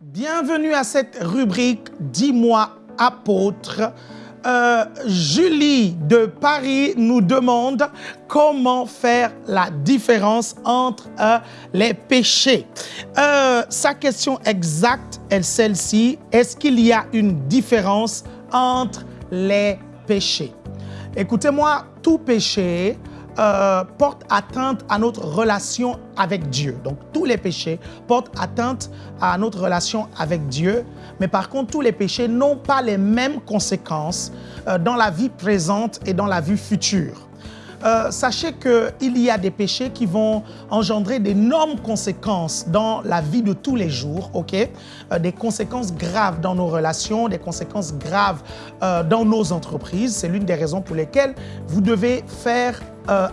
Bienvenue à cette rubrique « Dis-moi apôtre ». Euh, Julie de Paris nous demande comment faire la différence entre euh, les péchés. Euh, sa question exacte est celle-ci. Est-ce qu'il y a une différence entre les péchés Écoutez-moi, tout péché euh, porte atteinte à notre relation avec Dieu. Donc tous les péchés portent atteinte à notre relation avec Dieu. Mais par contre, tous les péchés n'ont pas les mêmes conséquences euh, dans la vie présente et dans la vie future. Euh, sachez qu'il y a des péchés qui vont engendrer d'énormes conséquences dans la vie de tous les jours, ok? Euh, Des conséquences graves dans nos relations, des conséquences graves euh, dans nos entreprises. C'est l'une des raisons pour lesquelles vous devez faire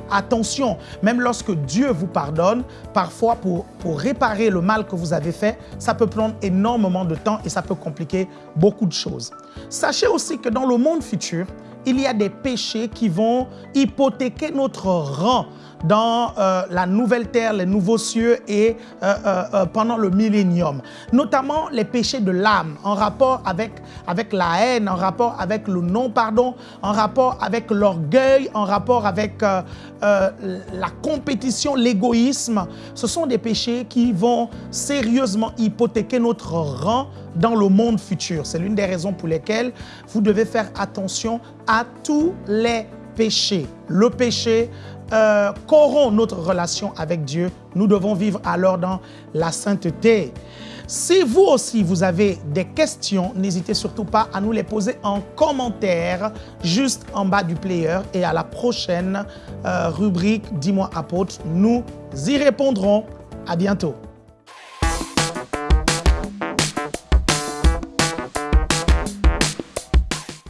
attention. Même lorsque Dieu vous pardonne, parfois pour, pour réparer le mal que vous avez fait, ça peut prendre énormément de temps et ça peut compliquer beaucoup de choses. Sachez aussi que dans le monde futur, il y a des péchés qui vont hypothéquer notre rang dans euh, la nouvelle terre, les nouveaux cieux et euh, euh, pendant le millénium. Notamment les péchés de l'âme en rapport avec, avec la haine, en rapport avec le non-pardon, en rapport avec l'orgueil, en rapport avec la compétition, l'égoïsme. Ce sont des péchés qui vont sérieusement hypothéquer notre rang dans le monde futur. C'est l'une des raisons pour lesquelles vous devez faire attention à tous les péchés. Le péché euh, corrompt notre relation avec Dieu. Nous devons vivre alors dans la sainteté. Si vous aussi, vous avez des questions, n'hésitez surtout pas à nous les poser en commentaire juste en bas du player. Et à la prochaine euh, rubrique Dis-moi apôtre, nous y répondrons. À bientôt.